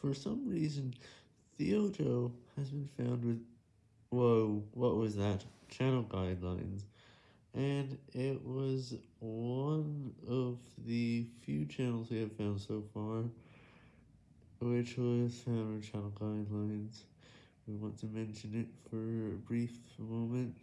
For some reason, Theojo has been found with, whoa, what was that? Channel guidelines. And it was one of the few channels we have found so far, which was found with channel guidelines. We want to mention it for a brief moment.